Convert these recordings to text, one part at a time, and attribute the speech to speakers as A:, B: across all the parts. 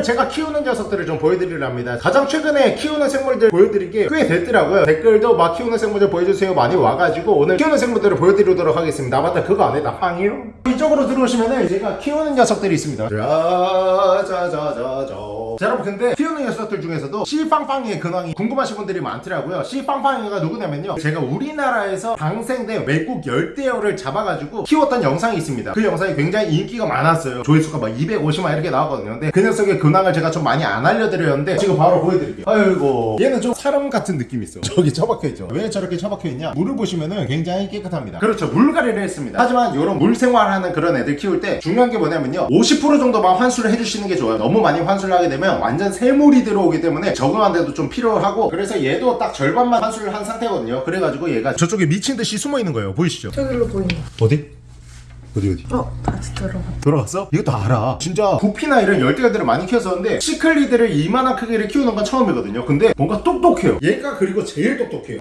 A: 오늘 제가 키우는 녀석들을 좀 보여드리려 합니다. 가장 최근에 키우는 생물들 보여드린 게 꽤 됐더라고요. 댓글도 막 키우는 생물들 보여주세요 많이 와가지고 오늘 키우는 생물들을 보여드리도록 하겠습니다. 아 맞다. 그거 안 했다. 황이요? 이쪽으로 들어오시면은 제가 키우는 녀석들이 있습니다. 자자자자자 자 여러분 근데 키우는 녀석들 중에서도 씨빵빵이의 근황이 궁금하신 분들이 많더라고요. 씨빵빵이가 누구냐면요. 제가 우리나라에서 방생된 외국 열대어를 잡아가지고 키웠던 영상이 있습니다. 그 영상이 굉장히 인기가 많았어요. 조회수가 막 250만 이렇게 나왔거든요. 근데 그 녀석의 근황을 제가 좀 많이 안 알려드렸는데 지금 바로 보여드릴게요. 아이고 얘는 좀 사람 같은 느낌이 있어. 저기 처박혀있죠? 왜 저렇게 처박혀있냐? 물을 보시면은 굉장히 깨끗합니다. 그렇죠. 물갈이를 했습니다. 하지만 이런 물 생활하는 그런 애들 키울 때 중요한 게 뭐냐면요. 50% 정도만 환수를 해주시는 게 좋아요. 너무 많이 환수를 하게 되면 완전 새물이 들어오기 때문에 적응하는데도 좀 필요하고 그래서 얘도 딱 절반만 환수를 한 상태거든요 그래가지고 얘가 저쪽에 미친 듯이 숨어 있는 거예요 보이시죠?
B: 저기로 보인다.
A: 어디? 어디 어디?
B: 어, 다시 들어가.
A: 돌아갔어? 이것도 알아 진짜 구피나 이런 열대어들을 많이 키웠었는데 시클리드를 이만한 크기를 키우는 건 처음이거든요 근데 뭔가 똑똑해요 얘가 그리고 제일 똑똑해요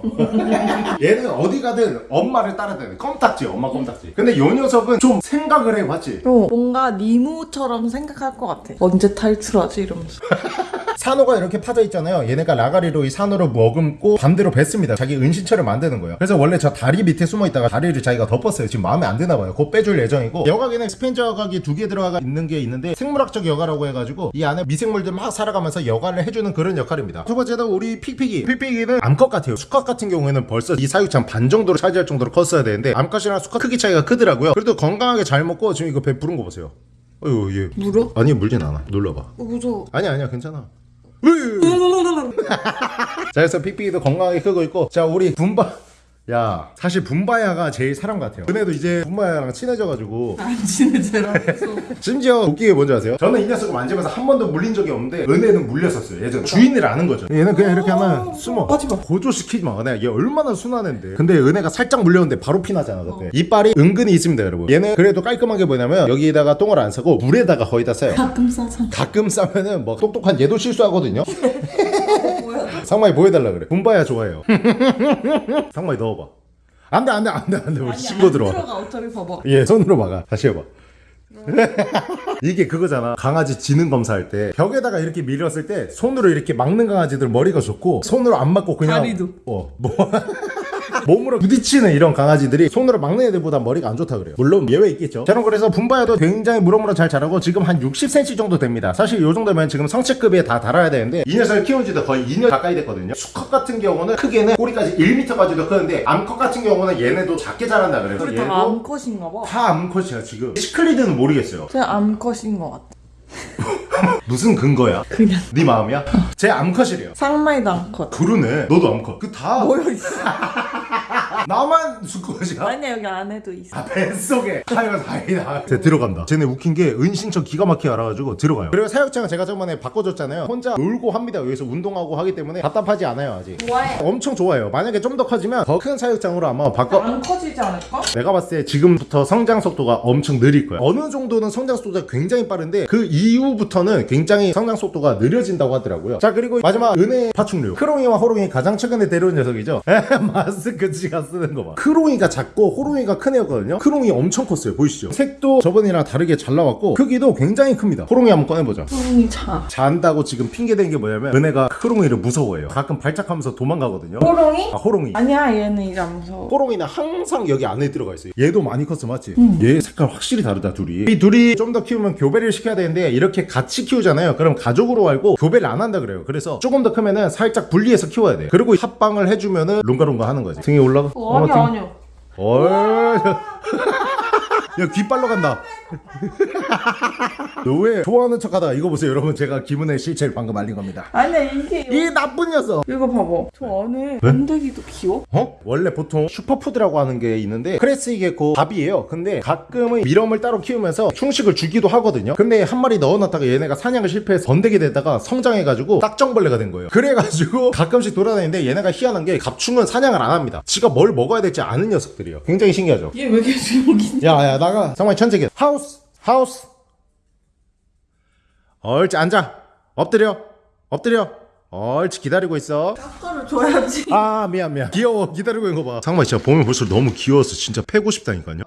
A: 얘는 어디 가든 엄마를 따라다녀 껌딱지 엄마 껌딱지 근데 요 녀석은 좀 생각을 해 봤지
B: 어, 뭔가 니모처럼 생각할 것 같아. 언제 탈출하지 이러면서.
A: 산호가 이렇게 파져 있잖아요. 얘네가 라가리로 이 산호를 머금고 반대로 뱉습니다. 자기 은신처를 만드는 거예요. 그래서 원래 저 다리 밑에 숨어 있다가 다리를 자기가 덮었어요. 지금 마음에 안 드나 봐요. 곧 빼줄 예정이고. 여과기는 스펀지 여과기 두 개 들어가 있는 게 있는데 생물학적 여과라고 해가지고 이 안에 미생물들 막 살아가면서 여과를 해주는 그런 역할입니다. 두 번째는 우리 픽픽이. 픽픽이는 암컷 같아요. 수컷 같은 경우에는 벌써 이 사육장 반 정도로 차지할 정도로 컸어야 되는데 암컷이랑 수컷 크기 차이가 크더라고요. 그래도 건강하게 잘 먹고 지금 이거 배 부른 거 보세요. 어휴 얘.
B: 물어?
A: 아니 물진 않아. 눌러봐.
B: 어, 무서워.
A: 아니야 아니야 괜찮아 자 그래서 픽픽이도 건강하게 크고 있고 자 우리 분바 야 사실 분바야가 제일 사람 같아요 은혜도 이제 분바야랑 친해져가지고
B: 안 친해져라. 무서워.
A: 심지어 웃기게 게 뭔지 아세요? 저는 이 녀석을 만지면서 한 번도 물린 적이 없는데 은혜는 물렸었어요 예전 주인을 아는 거죠 얘는 그냥 이렇게 하면 숨어
B: 하지마.
A: 고조시키지 마 은혜야 얘 얼마나 순한 애인데 근데 은혜가 살짝 물렸는데 바로 피나잖아 그때 이빨이 은근히 있습니다 여러분 얘는 그래도 깔끔한 게 뭐냐면 여기다가 똥을 안 싸고 물에다가 거의 다 싸요
B: 가끔 싸잖아.
A: 가끔 싸면은 뭐 똑똑한 얘도 실수하거든요? 상마이 보여달라 그래. 분바야 좋아해요. 상마이 넣어봐. 안돼 안돼 안돼 안돼. 우리 친구 들어와.
B: 들어가. 어차피 봐봐.
A: 얘 손으로 막아. 다시 해봐. 이게 그거잖아. 강아지 지능 검사할 때 벽에다가 이렇게 밀었을 때 손으로 이렇게 막는 강아지들 머리가 좋고 손으로 안 막고 그냥
B: 다리도.
A: 어뭐 몸으로 부딪히는 이런 강아지들이 손으로 막는 애들보다 머리가 안 좋다 그래요. 물론 예외 있겠죠. 저는 그래서 분바야도 굉장히 무럭무럭 잘 자라고 지금 한 60cm 정도 됩니다. 사실 요 정도면 지금 성체급에 다다라야 되는데 이 녀석을 키운 지도 거의 2년 가까이 됐거든요. 수컷 같은 경우는 크게는 꼬리까지 1m까지도 크는데 암컷 같은 경우는 얘네도 작게 자란다 그래서
B: 우리 다 암컷인가 봐.
A: 다 암컷이야 지금. 시클리드는 모르겠어요.
B: 제 암컷인 것 같아.
A: 무슨 근거야?
B: 그냥.
A: 네 마음이야? 제 암컷이래요
B: 상마이도 암컷.
A: 그러네 너도 암컷 그다
B: 모여 있어.
A: 나만 수컷이야?
B: 아니야 여기 안에도 있어.
A: 아 뱃속에 하여간 다행이다 쟤 들어간다 쟤네 웃긴 게 은신처 기가 막히게 알아가지고 들어가요 그리고 사육장은 제가 저번에 바꿔줬잖아요 혼자 놀고 합니다 여기서 운동하고 하기 때문에 답답하지 않아요 아직
B: 좋아해.
A: 엄청 좋아요 만약에 좀 더 커지면 더 큰 사육장으로 아마 바꿔
B: 안 커지지 않을까?
A: 내가 봤을 때 지금부터 성장 속도가 엄청 느릴 거야. 어느 정도는 성장 속도가 굉장히 빠른데 그 이후부터는 굉장히 성장 속도가 느려진다고 하더라고요. 자 그리고 마지막 은혜 파충류 크롱이와 호롱이 가장 최근에 데려온 녀석이죠. 마스크 지가 쓰는 거 봐. 크롱이가 작고 호롱이가 큰 애였거든요. 크롱이 엄청 컸어요. 보이시죠? 색도 저번이랑 다르게 잘 나왔고 크기도 굉장히 큽니다. 호롱이 한번 꺼내보자.
B: 소름이 차.
A: 잔다고 지금 핑계대는 게 뭐냐면 은혜가 크롱이를 무서워해요. 가끔 발작하면서 도망가거든요.
B: 호롱이?
A: 아 호롱이.
B: 아니야 얘는 이제 안 무서워.
A: 호롱이는 항상 여기 안에 들어가 있어요. 얘도 많이 컸어, 맞지? 얘 색깔 확실히 다르다, 둘이. 이 둘이 좀 더 키우면 교배를 시켜야 되는데, 이렇게 같이 키우잖아요. 그럼 가족으로 알고 교배를 안 한다 그래요. 그래서 조금 더 크면은 살짝 분리해서 키워야 돼. 그리고 합방을 해주면은 룽가룽가 하는 거지. 등에 올라가?
B: 어, 아니야
A: 등.
B: 아니야.
A: 얼. 야, 귀 빨러 간다. 너 왜 좋아하는 척 하다가 이거 보세요, 여러분. 제가 기분의 실체를 방금 알린 겁니다.
B: 아니야 이게
A: 이 나쁜 녀석!
B: 이거 봐봐. 저 안에 번데기도 귀여워.
A: 어? 원래 보통 슈퍼푸드라고 하는 게 있는데 crested gecko 밥이에요 근데 가끔은 밀웜을 따로 키우면서 충식을 주기도 하거든요 근데 한 마리 넣어놨다가 얘네가 사냥을 실패해서 번데기 되다가 성장해가지고 딱정벌레가 된 거예요 그래가지고 가끔씩 돌아다니는데 얘네가 희한한 게 갑충은 사냥을 안 합니다 지가 뭘 먹어야 될지 아는 녀석들이에요 굉장히 신기하죠
B: 얘 왜 계속 여기 있냐?
A: 야야 나 가. 정말 천재기 house house. 옳지 앉아. 엎드려. 엎드려. 옳지 기다리고 있어.
B: 깎아를 줘야지.
A: 아 미안 미안. 귀여워. 기다리고 있는 거봐. 상마 진짜 보면 볼수록 너무 귀여워서 진짜 패고 싶다니까요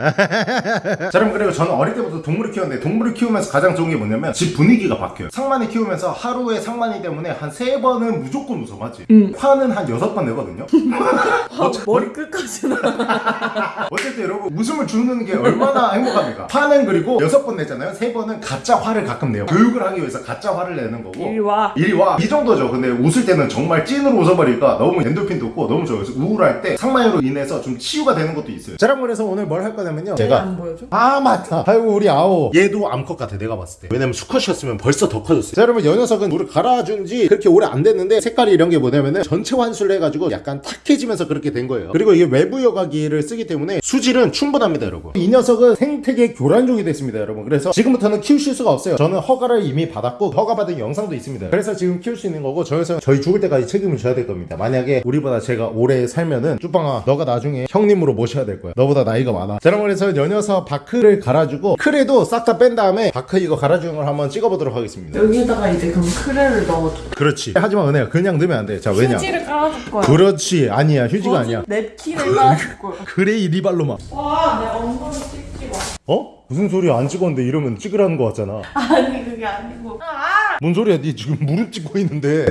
A: 자 여러분 그리고 저는 어릴 때부터 동물을 키웠는데 동물을 키우면서 가장 좋은 게 뭐냐면 집 분위기가 바뀌어요 상만이 키우면서 하루에 상만이 때문에 한 세 번은 무조건 웃어 맞지?
B: 응.
A: 화는 한 여섯 번 내거든요
B: 아, 머리 끝까지 나.
A: 어쨌든 여러분 웃음을 주는 게 얼마나 행복합니까? 화는 그리고 여섯 번 내잖아요. 세 번은 가짜 화를 가끔 내요. 교육을 하기 위해서 가짜 화를 내는 거고.
B: 이리 와.
A: 이리 와. 이 정도죠. 근데 웃을 때는 정말 찐으로 웃어버리니까 너무 엔도핀 돋고 너무 좋아요. 그래서 우울할 때 상마이로 인해서 좀 치유가 되는 것도 있어요. 자, 여러분 그래서 오늘 뭘 할 거냐면요.
B: 제가 안 보여줘?
A: 아 맞다. 아이고 우리 아오. 얘도 암컷 같아 내가 봤을 때. 왜냐면 수컷이었으면 벌써 더 커졌어요. 자 여러분 요 녀석은 물을 갈아준 지 그렇게 오래 안 됐는데 색깔이 이런 게 뭐냐면은 전체 환수를 해가지고 약간 탁해지면서 그렇게 된 거예요. 그리고 이게 외부 여과기를 쓰기 때문에 수질은 충분합니다 여러분. 이 녀석은 생태계 교란종이 됐습니다 여러분. 그래서 지금부터는 키우실 수가 없어요. 저는 허가를 이미 받았고 허가받은 영상도 있습니다. 그래서 지금 키울 수 있는 거고 저에서 저희 죽을 때까지 책임을 져야 될 겁니다. 만약에 우리보다 제가 오래 살면은 쭈빵아 너가 나중에 형님으로 모셔야 될 거야. 너보다 나이가 많아. 자 여러분 그래서 요 녀석 bark를 갈아주고 크레도 싹 다 뺀 다음에 bark 이거 갈아주는 걸 한번 찍어보도록 하겠습니다
B: 여기에다가 이제 그럼 크레를 넣어줘.
A: 그렇지 하지만 은혜야 그냥 넣으면 안돼자 왜냐
B: 휴지를 깔아줄 거야.
A: 그렇지 아니야 휴지가 아니야
B: 냅킨을 깔아줄 거야.
A: 그래 이 리발로마
B: 와, 내 엉덩이 찍지 마.
A: 어? 무슨 소리야 안 찍었는데 이러면 찍으라는 거 같잖아
B: 아니, 그게 아니고. 아!
A: 뭔 소리야? 니 지금 무릎 찍고 있는데.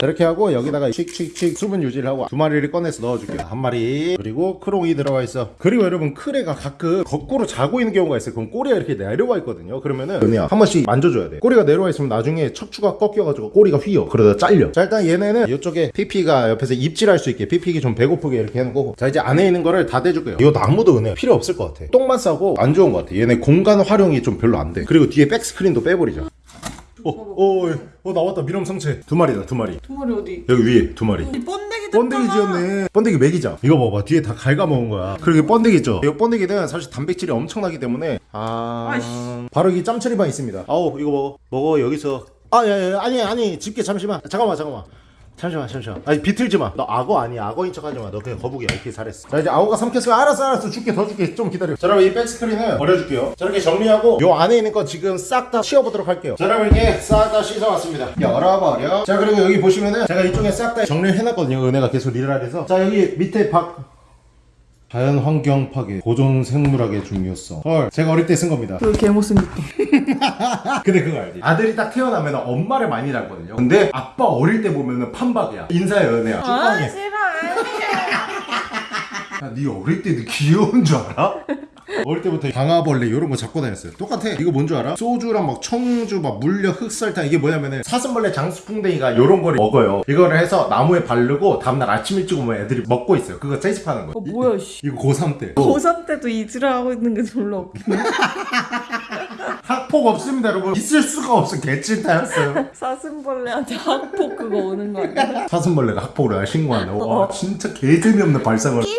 A: 자, 이렇게 하고 여기다가 칙칙칙 수분 유지를 하고 두 마리를 꺼내서 넣어줄게요. 한 마리. 그리고 크롱이 들어가 있어. 그리고 여러분 크레가 가끔 거꾸로 자고 있는 경우가 있어요. 그럼 꼬리가 이렇게 내려와 있거든요. 그러면은 은혜야 한 번씩 만져줘야 돼. 꼬리가 내려와 있으면 나중에 척추가 꺾여가지고 꼬리가 휘어. 그러다 잘려. 자 일단 얘네는 이쪽에 픽픽이가 옆에서 입질할 수 있게 픽픽이 좀 배고프게 이렇게 해놓은 거고. 자 이제 안에 있는 거를 다 빼줄게요. 이거 나무도 은혜 필요 없을 것 같아. 똥만 싸고 안 좋은 것 같아. 얘네 공간 활용이 좀 별로 안돼. 그리고 뒤에 백스크린도 빼버리자 어, 어, 어, 어, 나왔다. 미럼 성체. 두 마리다, 두 마리.
B: 두 마리 어디?
A: 여기 위에 두 마리.
B: 이 번데기
A: 번데기 지었네. 번데기 먹이자. 이거 봐봐. 뒤에 다 갉아먹은 거야. 그리고 번데기 있죠? 이 번데기는 사실 단백질이 엄청나기 때문에. 아.
B: 아이씨.
A: 바로 여기 짬처리반 있습니다. 아우, 이거 먹어. 먹어, 여기서. 아, 야, 야, 아니, 아니. 집게 잠시만. 잠깐만, 잠깐만. 잠시만, 잠시만. 아니, 비틀지 마. 너 악어 아니야. 악어인 척 하지 마. 너 그냥 거북이야. 이렇게 잘했어. 자, 이제 악어가 삼켰으면 알았어, 알았어. 줄게, 더 줄게. 좀 기다려. 자, 여러분, 이 백스크린은 버려줄게요. 자, 이렇게 정리하고, 요 안에 있는 거 지금 싹 다 치워보도록 할게요. 자, 여러분, 이렇게 싹 다 씻어왔습니다. 열어버려. 자, 그리고 여기 보시면은, 제가 이쪽에 싹 다 정리를 해놨거든요. 은혜가 계속 하래서. 자, 여기 밑에 박, 자연 환경 파괴, 고존 생물학의 중요성. 헐, 제가 어릴 때 쓴 겁니다.
B: 그 개못생겼다.
A: 근데 그거 알지? 아들이 딱 태어나면 엄마를 많이 닮거든요. 근데 아빠 어릴 때 보면은 판박이야. 인사해 은혜야.
B: 아. 싫어. 아니야.
A: 야, 네 어릴 때너 귀여운 줄 알아? 어릴 때부터 방아벌레 이런 거 잡고 다녔어요. 똑같아. 이거 뭔 줄 알아? 소주랑 막 청주, 막 물엿, 흑설탕 이게 뭐냐면은 사슴벌레, 장수풍뎅이가 이런 거를 먹어요. 이거를 해서 나무에 바르고 다음날 아침 일찍 오면 애들이 먹고 있어요. 그거 채집하는 거.
B: 어, 뭐야, 씨.
A: 이거 고3 때.
B: 고3 때도 이질을 하고 있는 게 졸라 웃기네.
A: 학폭 없습니다, 여러분. 있을 수가 없어. 개찐타였어요.
B: 사슴벌레한테 학폭 그거 오는 거 아니야?
A: 사슴벌레가 학폭을. 와,
B: 어.
A: 진짜 개재미없는 발상을.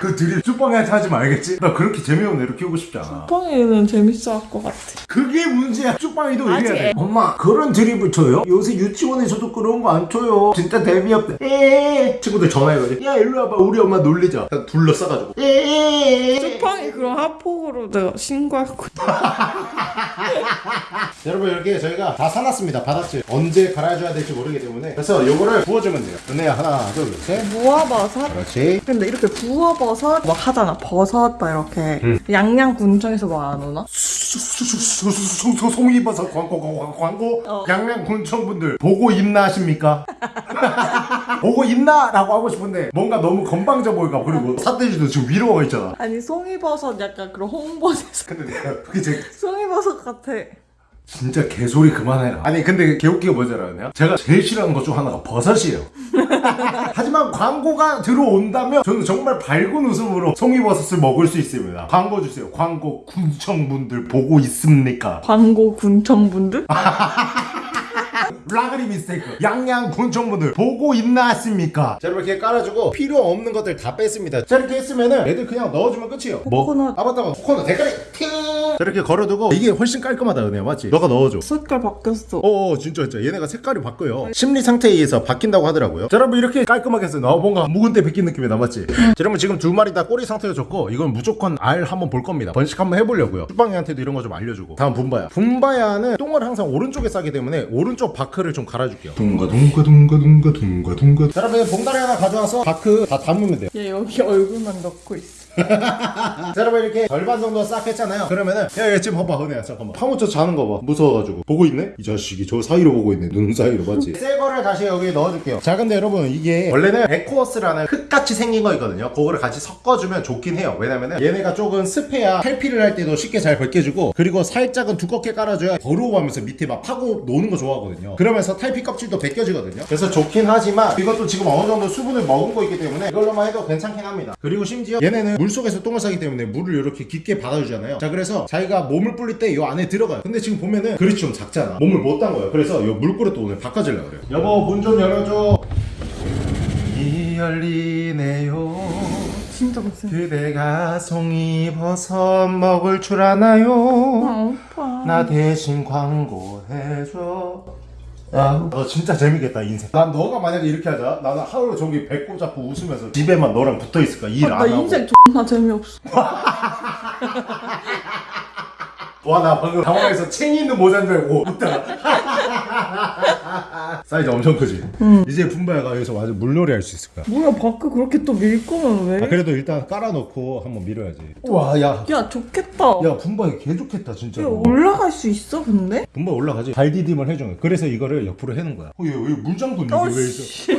A: 그 드립 쭈빵이한테 하지 말겠지? 나 그렇게 재미없는 애로 키우고 싶지 않아.
B: 뻥이는 재밌어 할 것 같아.
A: 그게 문제야. 쭈빵이도 이래야 돼. 엄마, 그런 드립을 쳐요? 요새 유치원에서도 그런 거 안 쳐요. 진짜 재미없다. 에에. 친구들 전화해가지고. 야, 일로 와봐. 우리 엄마 놀리자. 그냥 둘러싸가지고. 에에.
B: 뻥이 그럼 학폭으로 내가 신고할 거야.
A: 여러분, 이렇게 저희가 다 사놨습니다. 바닥재. 언제 갈아줘야 될지 모르기 때문에. 그래서 요거를 부어주면 돼요. 은혜야, 하나, 둘, 셋.
B: 무화버섯?
A: 그렇지.
B: 근데 이렇게 부어 버섯 막 하잖아. 버섯 막 이렇게.
A: 응.
B: 양양 군청에서 뭐안 오나?
A: 송이버섯 광고 광고 광고
B: 어.
A: 양양 군청 분들 보고 있나 하십니까? 보고 있나? 라고 하고 싶은데 뭔가 너무 건방져 보일까 그리고 사태지도 지금 위로 와 있잖아
B: 아니 송이버섯 약간 그런 홍보에서
A: 근데 내가 그게 제
B: 송이버섯 같아.
A: 진짜 개소리 그만해라 아니 근데 개웃기가 뭔지 알아요? 제가 제일 싫어하는 것 중 하나가 버섯이에요 하지만 광고가 들어온다면 저는 정말 밝은 웃음으로 송이버섯을 먹을 수 있습니다 광고 주세요 광고 군청분들 보고 있습니까?
B: 광고 군청분들?
A: 라그리 미스테이크. 양양 군청분들 보고 있나 했습니까? 자 여러분 이렇게 깔아주고 필요 없는 것들 다 뺐습니다. 자 이렇게 했으면은 애들 그냥 넣어주면 끝이에요.
B: 코코넛.
A: 아 맞다 맞다 코코넛 대가리. 팅! 자 이렇게 걸어두고 이게 훨씬 깔끔하다 은혜야 맞지? 너가 넣어줘.
B: 색깔 바뀌었어.
A: 어 진짜 진짜. 얘네가 색깔이 바뀌어요. 심리 상태에 의해서 바뀐다고 하더라고요. 자 여러분 이렇게 깔끔하게 했어요 나 뭔가 묵은 때 베낀 느낌이 나맞지? 자 여러분 지금 두 마리 다 꼬리 상태가 좋고 이건 무조건 알 한번 볼 겁니다. 번식 한번 해보려고요. 쭈빵이한테도 이런 거 좀 알려주고. 다음 분바야. 분바야는 똥을 항상 오른쪽에 싸기 때문에 오른쪽 bark를 좀 갈아줄게요. 둥가 둥가 둥가 둥가 둥가 둥가. 자 여러분 봉다리 하나 가져와서 bark 다 담으면 돼요.
B: 얘 여기 얼굴만 넣고 있어.
A: 자 여러분 이렇게 절반 정도 싹 했잖아요. 그러면은 야, 야 지금 봐봐 은혜야 잠깐만. 파묻혀 자는 거봐. 무서워가지고. 보고 있네? 이 자식이 저 사이로 보고 있네. 눈 사이로 맞지? 새 거를 다시 여기 넣어줄게요. 자 근데 여러분 이게 원래는 Eco Earth라는 흙같이 생긴 거 있거든요. 그거를 같이 섞어주면 좋긴 해요. 왜냐면은 얘네가 조금 습해야 탈피를 할 때도 쉽게 잘 벗겨주고 그리고 살짝은 두껍게 깔아줘야 더러워하면서 밑에 막 파고 노는 거 좋아하거든요. 그러면서 탈피 껍질도 벗겨지거든요. 그래서 좋긴 하지만 이것도 지금 어느 정도 수분을 머금고 있기 때문에 이걸로만 해도 괜찮긴 합니다. 그리고 심지어 얘네는 물 속에서 똥을 싸기 때문에 물을 이렇게 깊게 받아주잖아요. 자 그래서 자기가 몸을 불릴 때 이 안에 들어가요. 근데 지금 보면은 그릇이 좀 작잖아. 몸을 못딴 거예요. 그래서 이 물그릇도 오늘 바꿔주려고 그래요. 여보 문 좀 열어줘. 이 열리네요.
B: 진짜 무슨
A: 그대가 송이버섯 먹을 줄 아나요?
B: 아 오빠.
A: 나 대신 광고해줘 아, 너 진짜 재밌겠다 인생. 난 너가 만약에 이렇게 하자. 나는 하루 종일 배꼽 잡고 웃으면서 집에만 너랑 붙어있을까?
B: 일안나
A: 하고.
B: 인생 존나 재미없어
A: 와 나 방금 당황해서 챙이 있는 모자인 줄 알고 웃다가. 사이즈 엄청 크지? 이제 분바야가 여기서 완전 물놀이 할 수 있을 거야.
B: 뭐야 밖에 그렇게 또 밀 거면 왜?
A: 아, 그래도 일단 깔아놓고 한번 밀어야지. 와 야.
B: 야 좋겠다.
A: 야 분바야 개 좋겠다
B: 야
A: 진짜로.
B: 올라갈 수 있어 근데?
A: 분바 올라가지. 발 디딤을 해준 거야 그래서 이거를 옆으로 해는 거야. 어, 얘, 얘 물장군 이게
B: 어,
A: 왜 있어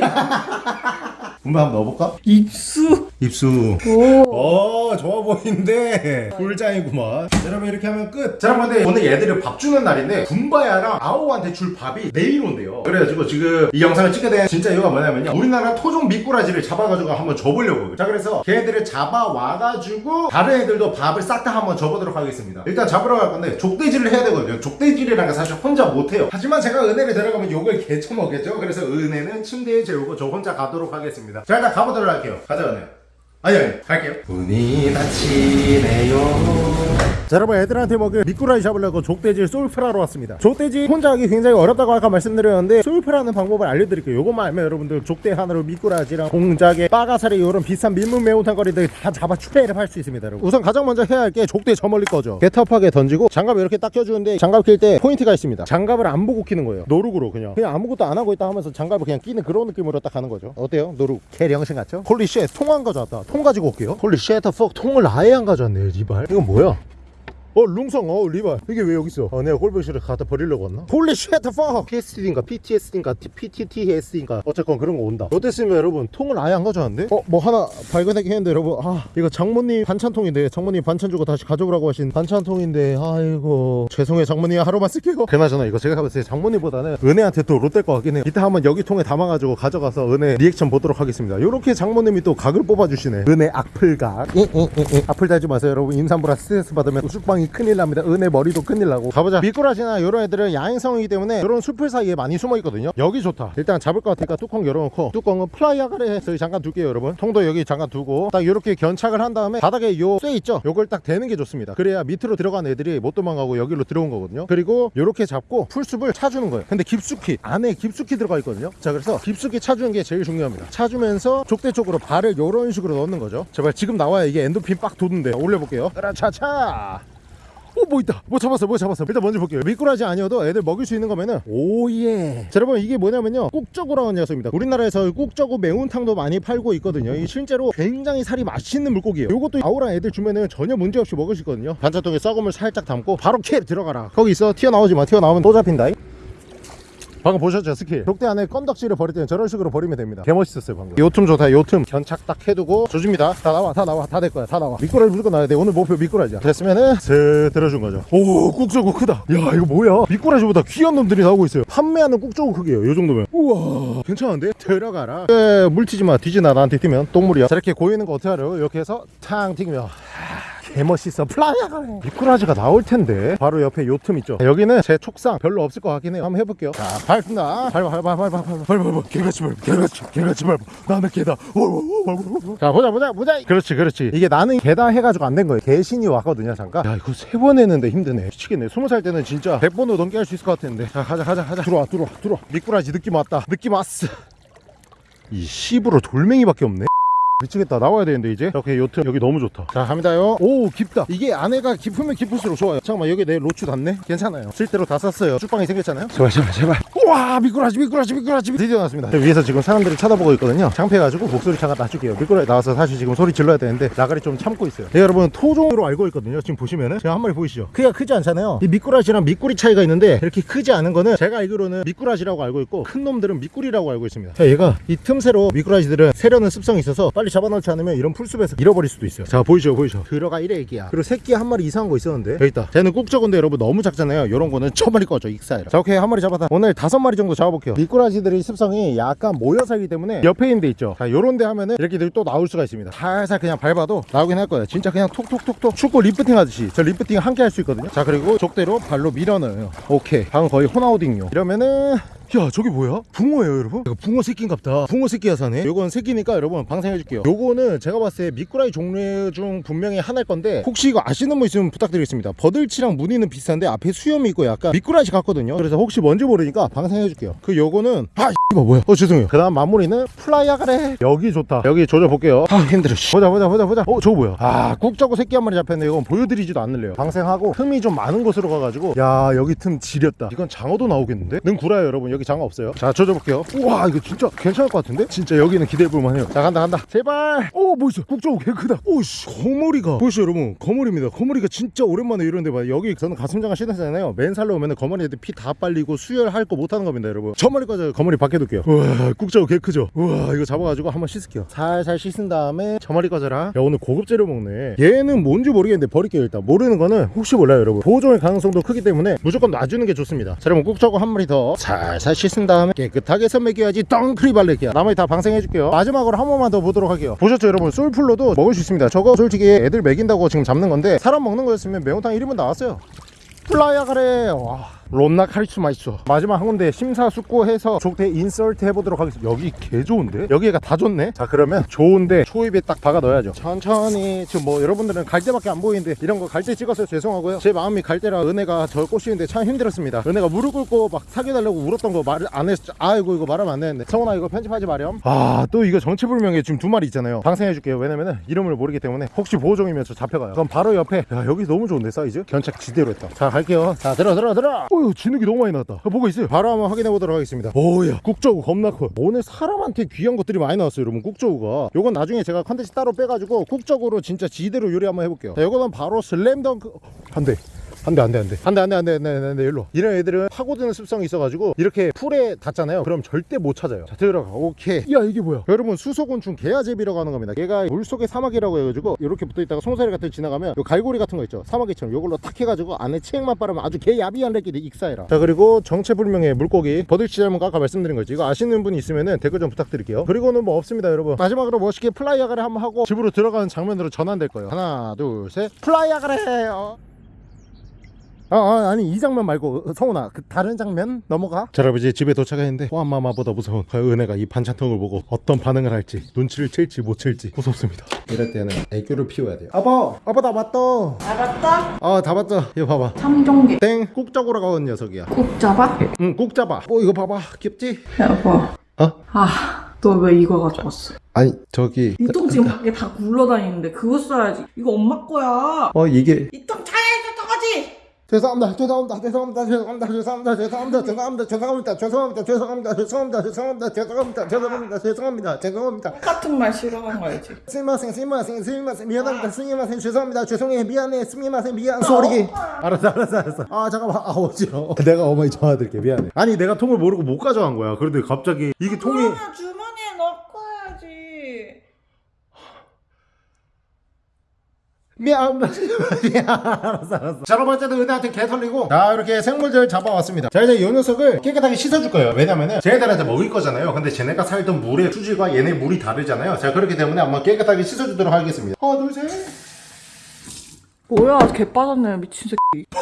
A: 분바 한번 넣어볼까?
B: 입수.
A: 입수.
B: 오.
A: 어 좋아 보이는데. 꿀장이구만. 여러분 이렇게 하면 끝. 자, 여러분 근데 오늘 얘들을 밥 주는 날인데 군바야랑 아오한테 줄 밥이 내일 온대요. 그래가지고 지금 이 영상을 찍게 된 진짜 이유가 뭐냐면요. 우리나라 토종 미꾸라지를 잡아가지고 한번 줘보려고 자 그래서 걔네들을 잡아와가지고 다른 애들도 밥을 싹 다 한번 줘보도록 하겠습니다. 일단 잡으러 갈 건데 족대질을 해야 되거든요. 족대질이라는 게 사실 혼자 못해요. 하지만 제가 은혜를 데려가면 욕을 개쳐먹겠죠? 그래서 은혜는 침대에 재우고 저 혼자 가도록 하겠습니다 자 일단 가보도록 할게요. 가자 은혜 아니 아니 갈게요. 문이 닫히네요. 자 여러분 애들한테 먹일 미꾸라지 잡으려고 족대질 솔플하러 왔습니다. 족대질 혼자 하기 굉장히 어렵다고 아까 말씀드렸는데 솔플하는 방법을 알려드릴게요. 요것만 알면 여러분들 족대 하나로 미꾸라지랑 동자개 빠가사리 이런 비싼 민물 매운탕 거리들 다 잡아 추배를 할 수 있습니다 여러분. 우선 가장 먼저 해야 할 게 족대 저 멀리 거죠 개터프하게 던지고 장갑 이렇게 딱 껴주는데 장갑 낄 때 포인트가 있습니다. 장갑을 안 보고 끼는 거예요. no look으로 그냥. 그냥 아무것도 안 하고 있다 하면서 장갑을 그냥 끼는 그런 느낌으로 딱 가는 거죠. 어때요? no look. 개병신 같죠? holy shit 통 안 가져왔다 통 가지고 올게요. holy shit fuck 통을 아예 안 가져왔네 리발. 이건 뭐야 어 룽성 어 리발. 이게 왜 여기 있어 어 내가 꼴보기 싫어 갖다 버리려고 왔나? holy shit fuck PSD인가 PTSD인가 PTTSD인가. 어쨌건 그런 거 온다. 어땠으면 여러분? 통을 아예 안 가져왔는데? 어 뭐 하나 발견하긴 했는데 여러분. 아 이거 장모님 반찬통인데 장모님 반찬 주고 다시 가져오라고 하신 반찬통인데 아이고. 죄송해요 장모님. 하루만 쓸게요. 그나저나 이거 제가 봤을 때 장모님보다는 은혜한테 또 롯될 것 같긴 해요. 이따 한번 여기 통에 담아가지고 가져가서 은혜 리액션 보도록 하겠습니다. 요렇게 장모님이 또 각을 뽑아주시네. 은혜 악플각. 악플 달지 마세요 여러분. 임산부라 스트레스 받으면 우죽방 이 큰일 납니다. 은혜 머리도 큰일 나고. 가보자. 미꾸라지나 이런 애들은 야행성이기 때문에 이런 숲을 사이에 많이 숨어 있거든요. 여기 좋다. 일단 잡을 것 같으니까 뚜껑 열어놓고 뚜껑은 fly 아가래 저기 잠깐 둘게요 여러분. 통도 여기 잠깐 두고 딱 이렇게 견착을 한 다음에 바닥에 요쇠 있죠? 요걸 딱 대는 게 좋습니다. 그래야 밑으로 들어간 애들이 못 도망가고 여기로 들어온 거거든요. 그리고 요렇게 잡고 풀숲을 차주는 거예요. 근데 깊숙이 안에 깊숙이 들어가 있거든요. 자 그래서 깊숙이 차주는 게 제일 중요합니다. 차주면서 족대 쪽으로 발을 요런 식으로 넣는 거죠. 제발 지금 나와야 이게 엔도핀 빡 돋는데 올려볼게요. 으라차차 오 뭐 있다. 뭐 잡았어 뭐 잡았어. 일단 먼저 볼게요. 미꾸라지 아니어도 애들 먹일 수 있는 거면은. 오예. 자 여러분 이게 뭐냐면요. 꾹저구라는 녀석입니다. 우리나라에서 꾹저구 매운탕도 많이 팔고 있거든요. 이 실제로 굉장히 살이 맛있는 물고기예요. 요것도 아우랑 애들 주면은 전혀 문제없이 먹을 수 있거든요. 반찬통에 썩음을 살짝 담고 바로 캡 들어가라. 거기 있어. 튀어나오지 마. 튀어나오면 또 잡힌다 방금 보셨죠 스킬? 족대 안에 건덕지를 버릴 때는 저런 식으로 버리면 됩니다. 개멋있었어요 방금. 요틈 좋다 요틈. 견착 딱 해두고 조집니다. 다 나와 다 나와 다 될 거야 다 나와. 미꾸라지 무조건 나와야 돼. 오늘 목표 미꾸라지야. 됐으면은 슥 들어준 거죠. 오 꾹저구 크다. 야 이거 뭐야? 미꾸라지보다 귀한 놈들이 나오고 있어요. 판매하는 꾹저구 크기예요 요 정도면. 우와. 괜찮은데? 들어가라. 에, 물 튀지 마. 뒤지나 나한테 튀면 똥물이야. 자 이렇게 고이는 거 어떻게 하려 이렇게 해서 탕 튀기면 개멋있어 fly 아가 미꾸라지가 나올 텐데. 바로 옆에 요틈 있죠? 여기는 제 촉상. 별로 없을 것 같긴 해요. 한번 해볼게요. 자 밟습니다. 밟아 밟아 밟아 밟아 밟아. 밟아 개같이 밟아. 개같이 개같이 밟아. 나는 개다. 자 보자 보자 보자. 그렇지 그렇지. 이게 나는 개다 해가지고 안 된 거예요. 개신이 왔거든요 잠깐. 야 이거 세 번 했는데 힘드네. 미치겠네. 스무 살 때는 진짜 100번도 넘게 할 수 있을 것 같았는데. 자 가자 가자 가자. 들어와 들어와 들어와. 미꾸라지 느낌 왔다. 느낌 왔어. 이 씹으로 돌멩이밖에 없네 미치겠다. 나와야 되는데 이제? 이렇게 요 틈 여기 너무 좋다. 자 갑니다요. 오 깊다. 이게 안에가 깊으면 깊을수록 좋아요. 잠깐만 여기 내 로추 닿네? 괜찮아요. 실대로 다 쌌어요. 쭈빵이 생겼잖아요? 제발 제발 제발. 우와 미꾸라지 미꾸라지 미꾸라지. 드디어 나왔습니다. 위에서 지금 사람들이 쳐다보고 있거든요. 창피해가지고 목소리 잠깐 낮출게요. 미꾸라지 나와서 사실 지금 소리 질러야 되는데 나가리 좀 참고 있어요. 네, 여러분 토종으로 알고 있거든요. 지금 보시면은. 제가 한 마리 보이시죠? 크기가 크지 않잖아요. 이 미꾸라지랑 미꾸리 차이가 있는데 이렇게 크지 않은 거는 제가 알기로는 미꾸라지라고 알고 있고 큰 놈들은 미꾸리라고 알고 있습니다. 자 얘가 이 틈새로 미꾸라지들은 새려는 습성이 있어서 빨리 잡아놓지 않으면 이런 풀숲에서 잃어버릴 수도 있어요. 자 보이죠 보이죠? 들어가 이래 애기야. 그리고 새끼 한 마리 이상한 거 있었는데. 여기 있다. 쟤는 꾹저군데 여러분 너무 작잖아요. 이런 거는 처마리 꺼져 익사해라. 자 오케이. 한 마리 잡았다. 오늘 다섯 마리 정도 잡아볼게요. 미꾸라지들의 습성이 약간 모여 살기 때문에 옆에 있는 데 있죠. 자 요런 데 하면은 이렇게 또 나올 수가 있습니다. 살살 그냥 밟아도 나오긴 할 거예요. 진짜 그냥 톡톡톡톡 축구 리프팅 하듯이 저 리프팅 함께 할 수 있거든요. 자 그리고 족대로 발로 밀어넣어요. 오케이. 방금 거의 호나우딩요. 이러면은 야 저게 뭐야? 붕어예요 여러분? 이거 붕어 새끼인갑다. 붕어 새끼야 사네 요건 새끼니까 여러분 방생해줄게요. 요거는 제가 봤을 때 미꾸라지 종류 중 분명히 하나일 건데 혹시 이거 아시는 분 있으면 부탁드리겠습니다. 버들치랑 무늬는 비슷한데 앞에 수염이 있고 약간 미꾸라지 같거든요. 그래서 혹시 뭔지 모르니까 방생해줄게요. 그 요거는 아 이거 뭐야? 어 죄송해요. 그 다음 마무리는 fly 아가래 여기 좋다. 여기 조져볼게요. 아 힘들어 씨. 보자 보자 보자 보자. 어 저거 뭐야? 아 꾹저구 새끼 한 마리 잡혔네. 이건 보여드리지도 않을래요. 방생하고 틈이 좀 많은 곳으로 가가지고. 야 여기 틈 지렸다. 이건 장어도 나오겠는데? 능 구라요 여러분 여기 장어 없어요? 자 조져볼게요. 우와 이거 진짜 괜찮을 것 같은데? 진짜 여기는 기대해볼만 해요. 자 간다 간다. 제발! 오뭐 있어. 국저고 개 크다. 오씨. 거머리가. 보이시죠 여러분? 거머리입니다. 거머리가 진짜 오랜만에 이런데 봐요. 여기 저는 가슴장어 신었잖아요. 맨살로 오면 거머리 애들 피다 빨리고 수혈할 거 못하는 겁니다 여러분. 저 머리까지 거머리 밖에 둘게요. 우와 국저고 개 크죠? 우와 이거 잡아가지고 한번 씻을게요. 살살 씻은 다음에 저 머리 꺼져라 야 오늘 고급 재료 먹네. 얘는 뭔지 모르겠는데 버릴게요 일단. 모르는 거는 혹시 몰라요 여러분. 보존의 가능성도 크기 때문에 무조건 놔주는 게 좋습니다. 자 여러분 국저고 한 마리 더. 살살 씻은 다음에 깨끗하게 선먹여야지 덩크리 발레기야. 나머지 다 방생해 줄게요. 마지막으로 한 번만 더 보도록 할게요. 보셨죠 여러분? 솔플로도 먹을 수 있습니다. 저거 솔직히 애들 먹인다고 지금 잡는 건데 사람 먹는 거였으면 매운탕 1인분 나왔어요. 플라이아 가래. 와 롬나 카리스마 있어 마지막 한 군데 심사숙고해서 족대 insert 해보도록 하겠습니다. 여기 개 좋은데? 여기가 다 좋네? 자 그러면 좋은데 초입에 딱 박아 넣어야죠. 천천히. 지금 뭐 여러분들은 갈 때밖에 안 보이는데 이런 거갈때 찍어서 죄송하고요. 제 마음이 갈 때라 은혜가 저 꼬시는데 참 힘들었습니다. 은혜가 무릎 꿇고 막 사귀어달라고 울었던 거 말을 안 했어 아이고 이거 말하면 안 되는데. 성훈아 이거 편집하지 마렴. 아 또 이거 정체불명의 지금 두 마리 있잖아요. 방생해줄게요. 왜냐면은 이름을 모르기 때문에 혹시 보호종이면 저 잡혀가요. 그럼 바로 옆에 야 여기 너무 좋은데 사이즈? 견착 지대로 했다. 자 갈게요. 자 들어 들어 들어 어휴 진흙이 너무 많이 나왔다. 아, 뭐가 있어요. 바로 한번 확인해 보도록 하겠습니다. 오야? 꾹저구 겁나 커. 오늘 사람한테 귀한 것들이 많이 나왔어요 여러분 꾹저구가. 요건 나중에 제가 컨텐츠 따로 빼가지고 꾹저구로 진짜 지대로 요리 한번 해볼게요. 자 요거는 바로 슬램덩크 안돼 안돼 안돼 안돼. 안돼 안돼 안돼 안돼 안돼 일로. 이런 애들은 파고드는 습성이 있어가지고 이렇게 풀에 닿잖아요. 그럼 절대 못 찾아요. 자 들어가. 오케이. 야 이게 뭐야? 여러분 수서곤충 게아재비라고 하는 겁니다. 얘가 물속의 사마귀라고 해가지고 이렇게 붙어있다가 송사리 같은 데 지나가면 요 갈고리 같은 거 있죠. 사마귀처럼 요걸로 탁 해가지고 안에 체액만 빨으면 아주 개야비한 애끼리 익사해라. 자 그리고 정체불명의 물고기. 버들치 닮은 거 아까 말씀드린 거지. 이거 아시는 분 있으면은 댓글 좀 부탁드릴게요. 그리고는 뭐 없습니다 여러분. 마지막으로 멋있게 fly 아가를 한번 하고 집으로 들어가는 장면으로 전환될 거예요. 하나 둘 셋. fly 아가래 어. 아, 아 아니 이 장면 말고 어, 성훈아 그 다른 장면 넘어가? 이제 집에 도착했는데 호암마마보다 무서운 그 은혜가 이 반찬통을 보고 어떤 반응을 할지 눈치를 챌지 못 챌지 무섭습니다. 이럴 때는 애교를 피워야 돼요. 아빠 아빠 나 왔다
B: 알았다?
A: 아다 봤다 이거 봐봐.
B: 삼종개
A: 땡. 꾹적으로 가온 녀석이야.
B: 꼭 잡아?
A: 응꾹 잡아 어 이거 봐봐. 귀엽지?
B: 여보.
A: 어?
B: 아 너 왜 이거 가져왔어?
A: 아니 저기.
B: 이 똥 지금 밖에 다 굴러다니는데 그거 써야지. 이거 엄마 거야.
A: 어 이게.
B: 이 똥 차에 줬던 거지?
A: 죄송합니다 죄송합니다 죄송합니다 죄송합니다 죄송합니다 죄송합니다 죄송합니다 죄송합니다 죄송합니다 죄송합니다 죄송합니다 죄송합니다 죄송합니다 죄송합니다 죄송합니다 죄송합니다
B: 똑같은 말 싫어하는 거 알지?
A: 스미마생 스미마생 스미마생 미안합니다 스미마생 죄송합니다 죄송해 미안해 스미마생 미안 소리 알았어 알았어 알았어 아 잠깐만 아 어지러워 내가 어머니 전화 드릴게 미안해 아니 내가 통을 모르고 못 가져간 거야 그런데 갑자기 이게 통이
B: 그러면 주머니에 넣고 해야지
A: 미안 미안 알았어 알았어. 자 여러분 어쨌든 은혜한테 개 털리고 자 이렇게 생물들 잡아왔습니다. 자 이제 이 녀석을 깨끗하게 씻어줄 거예요. 왜냐면은 쟤네들한테 먹을 거잖아요. 근데 쟤네가 살던 물의 수질과 얘네 물이 다르잖아요. 자 그렇기 때문에 한번 깨끗하게 씻어주도록 하겠습니다. 하나 둘셋.
B: 뭐야 개 빠졌네. 미친 새끼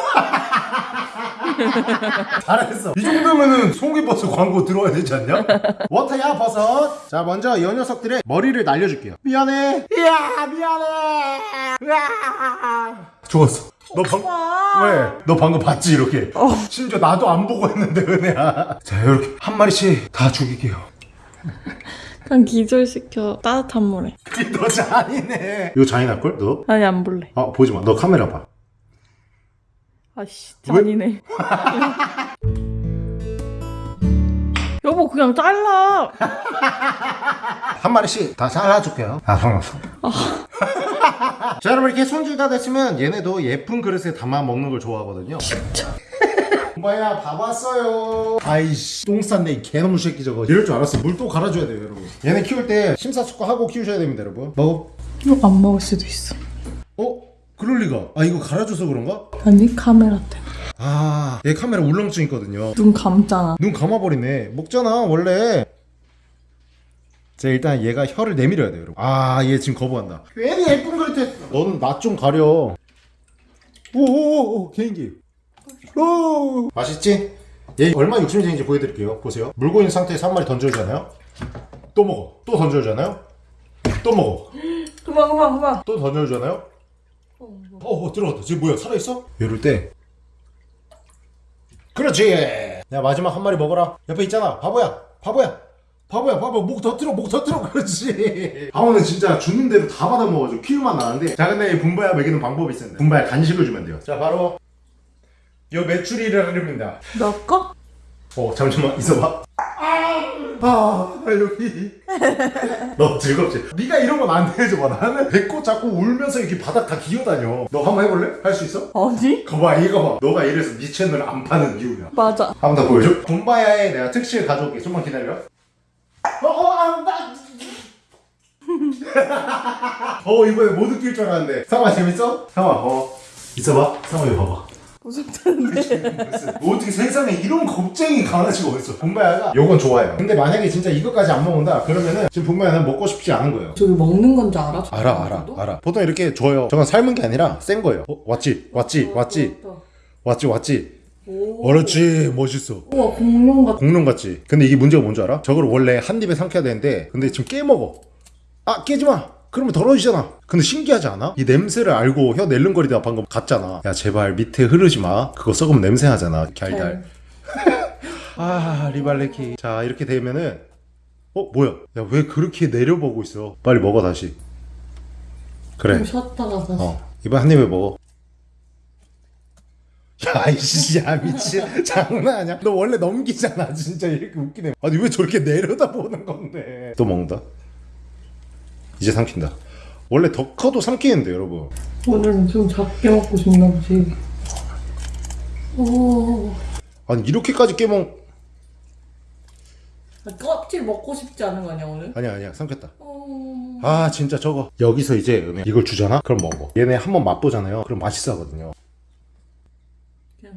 A: 잘했어. 이 정도면은 송이버섯 광고 들어와야 되지 않냐? 워터야 버섯. 자 먼저 이 녀석들의 머리를 날려줄게요. 미안해. 이야 미안해. 으아. 좋았어. 너 방... 왜? 너 방금 봤지 이렇게? 심지어 나도 안 보고 했는데 은혜야. 자 이렇게 한 마리씩 다 죽일게요.
B: 그냥 기절시켜. 따뜻한 물에.
A: 너 잔이네 이거 잔인할걸 너?
B: 아니 안 볼래.
A: 아 보지마. 너 카메라 봐
B: 아씨 잔이네 여보 그냥 잘라
A: 한 마리씩 다 잘라줄게요. 아, 상관없어. 자, 여러분 이렇게 손질 다 됐으면 얘네도 예쁜 그릇에 담아 먹는 걸 좋아하거든요.
B: 진짜
A: 엄마야 밥 왔어요. 아이씨 똥 쌌네 이 개놈 새끼 저거. 이럴 줄 알았어. 물 또 갈아줘야 돼요 여러분. 얘네 키울 때 심사숙고하고 키우셔야 됩니다 여러분. 먹어.
B: 이거 안 먹을 수도 있어
A: 어? 그럴 리가. 아 이거 갈아줘서 그런가?
B: 아니 카메라 때문에
A: 아, 얘 카메라 울렁증 있거든요.
B: 눈 감잖아
A: 눈 감아버리네. 먹잖아 원래. 자 일단 얘가 혀를 내밀어야 돼요 여러분. 아 얘 지금 거부한다. 괜히 예쁜 그릇에 너는 나좀 가려. 오오오 개인기. 오 맛있지? 얘 얼마 생긴지 보여드릴게요. 보세요. 물고 있는 상태에서 한 마리 던져주잖아요. 또 먹어. 또 던져주잖아요. 또 먹어.
B: 그만 그만 그만
A: 또 던져주잖아요. 어, 어 들어갔다. 지금 뭐야 살아있어? 이럴 때 그렇지. 야 마지막 한 마리 먹어라. 옆에 있잖아. 바보야. 바보야. 바보야 바보 목 터뜨려 목 터뜨려 그렇지 방어는 진짜 주는 대로 다 받아 먹어줘 키우만 나는데 자 근데 이 분바야 먹이는 방법이 있습니다 분바야 간식을 주면 돼요 자 바로 요 메추리라입니다
B: 너 거?
A: 어 잠시만 있어봐 아 나 여기. 너 즐겁지? 네가 이런 건 안 해줘봐 나는 배꼽 잡고 울면서 이렇게 바닥 다 기어다녀. 너 한번 해볼래? 할 수 있어?
B: 아니?
A: 거봐 이거 봐. 너가 이래서 네 채널 안 파는 이유야.
B: 맞아.
A: 한 번 더 보여줘. 곰바야의 내가 특실 가져올게. 좀만 기다려. 어어 안다 어 이번에 못 웃길 줄 알았는데. 상아 재밌어? 상아 어. 있어봐. 상아 이거 봐봐 무슨 뭐 어떻게 세상에 이런 겁쟁이 강아지가 어딨어. 봄바야가 요건 좋아요. 근데 만약에 진짜 이것까지 안 먹는다 그러면은 지금 봄바야는 먹고 싶지 않은 거예요.
B: 저기 먹는 건 줄 알아?
A: 알아 알아 알아. 보통 이렇게 줘요. 저건 삶은 게 아니라 센 거예요. 어, 왔지 왔지 왔지. 왔지 왔지.
B: 오.
A: 그렇지 멋있어.
B: 우와 공룡 같아
A: 공룡 같지. 근데 이게 문제가 뭔 줄 알아? 저걸 원래 한 입에 삼켜야 되는데 근데 지금 깨먹어. 아 깨지마 그러면 더러워지잖아. 근데 신기하지 않아? 이 냄새를 알고 혀 낼름거리다가 방금 갔잖아. 야 제발 밑에 흐르지 마. 그거 썩으면 냄새 나잖아 갸알달. 아 리발레키. 자 이렇게 되면은 어 뭐야? 야 왜 그렇게 내려보고 있어? 빨리 먹어 다시. 그래.
B: 좀 쉬었다가 다시.
A: 어 이번 한 입에 먹어. 야 이씨 야 미친. 장난 아니야? 너 원래 넘기잖아 진짜. 이렇게 웃기네. 아니 왜 저렇게 내려다보는 건데? 또 먹는다 이제 삼킨다. 원래 더 커도 삼키는데 여러분.
B: 오늘은 좀 작게 먹고 싶나 보지? 오.
A: 아니 이렇게까지 깨먹
B: 껍질 먹고 싶지 않은 거 아니야 오늘?
A: 아니야 아니야. 삼켰다.
B: 어...
A: 아 진짜 저거. 여기서 이제 이걸 주잖아? 그럼 먹어. 얘네 한번 맛보잖아요. 그럼 맛있어 하거든요
B: 그냥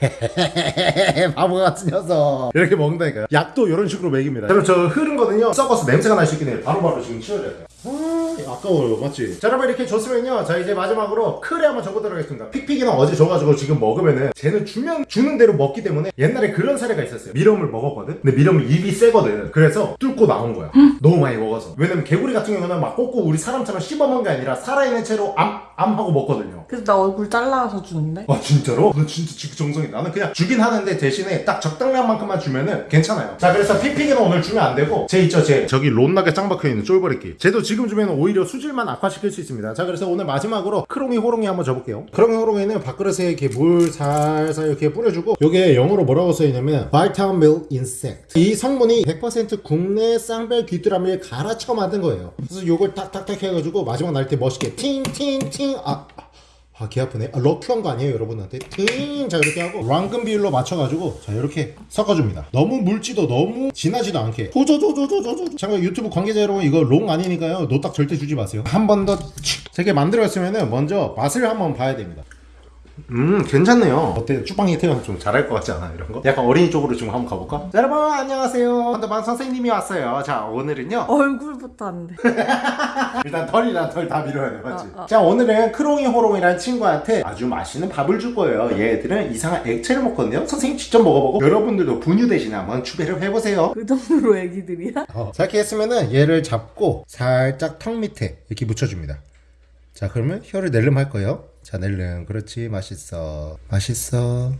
A: 바보 같은 녀석. 이렇게 먹는다니까요. 약도 이런 식으로 먹입니다. 여러분 저 흐른 거는요. 썩어서 냄새가 날 수 있긴 해요. 바로바로 지금 치워야 돼요. 아 아까워요. 맞지? 자 여러분 이렇게 줬으면요. 자 이제 마지막으로 크레 한번 줘보도록 하겠습니다. 픽픽이는 어제 줘가지고 지금 먹으면은 쟤는 주면 주는 대로 먹기 때문에 옛날에 그런 사례가 있었어요. 밀웜을 먹었거든? 근데 밀웜은 입이 세거든. 그래서 뚫고 나온 거야. 너무 많이 먹어서. 왜냐면 개구리 같은 경우는 막 꽂고 우리 사람처럼 씹어먹는 게 아니라 살아있는 채로 암, 암하고 먹거든요.
B: 그래서 나 얼굴 잘라서 주는데?
A: 아 진짜로? 너 진짜 직정성이 나는 그냥 주긴 하는데 대신에 딱 적당량만큼만 주면은 괜찮아요. 자 그래서 피피기는 오늘 주면 안 되고 쟤 있죠 쟤 저기 존나게 짱 박혀있는 쫄버리기 쟤도 지금 주면 오히려 수질만 악화시킬 수 있습니다. 자 그래서 오늘 마지막으로 크롱이 호롱이 한번 줘볼게요. 크롱이 호롱이는 밥그릇에 이렇게 물 살살 이렇게 뿌려주고 요게 영어로 뭐라고 써있냐면 Vitamin Milk Insect. 이 성분이 100% 국내 쌍별 귀뚜라미를 갈아쳐 만든 거예요. 그래서 요걸 탁탁탁 해가지고 마지막 날 때 멋있게 팅팅팅 아 아, 개 아프네. 아, lucky 한 거 아니에요, 여러분한테? 팅! 자, 이렇게 하고, 황금 비율로 맞춰가지고, 자, 이렇게 섞어줍니다. 너무 묽지도 너무 진하지도 않게. 호조조조조조조. 잠깐 유튜브 관계자 여러분, 이거 롱 아니니까요. 노딱 절대 주지 마세요. 한 번 더, 되게 만들었으면은, 먼저 맛을 한번 봐야 됩니다. 음 괜찮네요 어때 쭈빵이 태형 좀 잘할 것 같지 않아 이런 거? 약간 어린이 쪽으로 좀 한번 가볼까? 자, 여러분 안녕하세요 헌터반 선생님이 왔어요 자 오늘은요
B: 얼굴부터 안 돼.
A: 일단 털이랑 털 다 밀어야 돼 맞지?
B: 어, 어.
A: 자 오늘은 크롱이 호롱이라는 친구한테 아주 맛있는 밥을 줄 거예요 얘들은 이상한 액체를 먹거든요 선생님 직접 먹어보고 여러분들도 분유 대신에 한번 추배를 해보세요
B: 그 정도로 애기들이야?
A: 어. 자 이렇게 했으면은 얘를 잡고 살짝 턱 밑에 이렇게 묻혀줍니다 자 그러면 혀를 낼름 할 거예요 자 낼름. 그렇지 맛있어. 맛있어.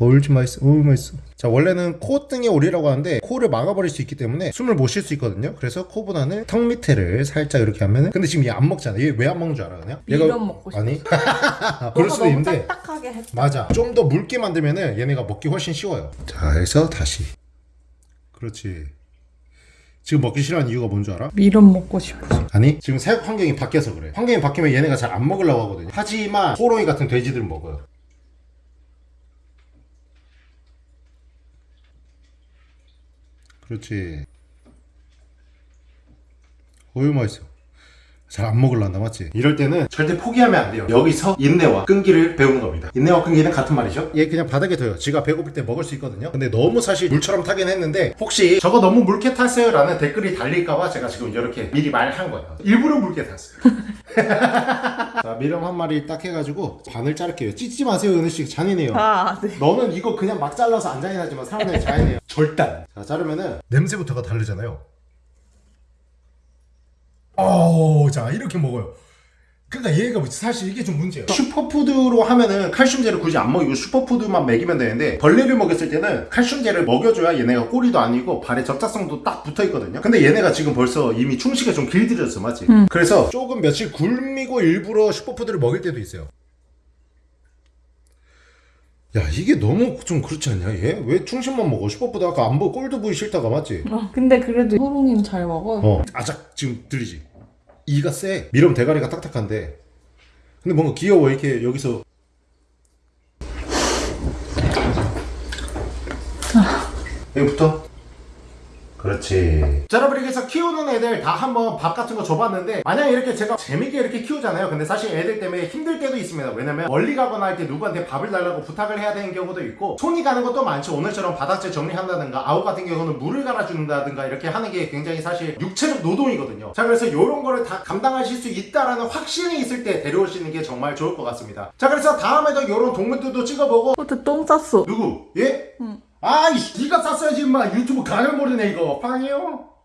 A: 얼지 맛있어 어우 맛있어. 자 원래는 콧등에 오리라고 하는데 코를 막아버릴 수 있기 때문에 숨을 못 쉴 수 있거든요. 그래서 코보다는 턱 밑에를 살짝 이렇게 하면은 근데 지금 얘 안 먹잖아. 얘 왜 안 먹는 줄 알아 그냥?
B: 미련 먹고 싶어.
A: 아니? 그럴 수도 있는데.
B: 딱딱하게 했다.
A: 맞아. 좀 더 묽게 만들면은 얘네가 먹기 훨씬 쉬워요. 자 해서 다시. 그렇지 지금 먹기 싫어하는 이유가 뭔 줄 알아?
B: 미련 먹고 싶어.
A: 아니 지금 사육 환경이 바뀌어서 그래. 환경이 바뀌면 얘네가 잘 안 먹으려고 하거든요. 하지만 호롱이 같은 돼지들은 먹어요. 그렇지. 어유 맛있어 잘 안 먹을란다 맞지? 이럴 때는 절대 포기하면 안 돼요. 여기서 인내와 끈기를 배우는 겁니다. 인내와 끈기는 같은 말이죠. 얘 그냥 바닥에 둬요. 지가 배고플 때 먹을 수 있거든요. 근데 너무 사실 물처럼 타긴 했는데 혹시 저거 너무 묽게 탔어요? 라는 댓글이 달릴까봐 제가 지금 이렇게 미리 말한 거예요. 일부러 묽게 탔어요. 자 밀웜 한 마리 딱 해가지고 반을 자를게요. 찢지 마세요 은혜씨. 잔인해요.
B: 아, 네.
A: 너는 이거 그냥 막 잘라서 안 잔인하지만 사람들이 잔인해요. 절단. 자 자르면은 냄새부터가 다르잖아요 어우 자 이렇게 먹어요 그러니까 얘가 사실 이게 좀 문제예요 슈퍼푸드로 하면은 칼슘제를 굳이 안 먹이고 슈퍼푸드만 먹이면 되는데 벌레를 먹였을 때는 칼슘제를 먹여줘야 얘네가 꼬리도 아니고 발에 접착성도 딱 붙어있거든요 근데 얘네가 지금 벌써 이미 충식에 좀 길들였어 맞지? 그래서 조금 며칠 굶기고 일부러 슈퍼푸드를 먹일 때도 있어요 야 이게 너무 좀 그렇지 않냐 얘? 왜 충식만 먹어? 슈퍼푸드 아까 안 보고 꼴도 보기 싫다가 맞지?
B: 어, 근데 그래도 호롱이는 잘 먹어요.
A: 어 아작 지금 들리지? 이가 세 밀웜 대가리가 딱딱한데. 근데 뭔가 귀여워 이렇게 여기서. 여기부터 그렇지 자 여러분 이렇게 해서 키우는 애들 다 한번 밥 같은 거 줘봤는데 만약에 이렇게 제가 재밌게 이렇게 키우잖아요 근데 사실 애들 때문에 힘들 때도 있습니다 왜냐면 멀리 가거나 할 때 누구한테 밥을 달라고 부탁을 해야 되는 경우도 있고 손이 가는 것도 많죠 오늘처럼 바닥재 정리한다든가 아우 같은 경우는 물을 갈아준다든가 이렇게 하는 게 굉장히 사실 육체적 노동이거든요 자 그래서 이런 거를 다 감당하실 수 있다라는 확신이 있을 때 데려오시는 게 정말 좋을 것 같습니다 자 그래서 다음에도 이런 동물들도 찍어보고
B: 호트 똥 쌌어.
A: 누구? 예?
B: 응.
A: 아이씨 니가 쌌어야지 임마 유튜브 가면 모르네 이거 빵이요?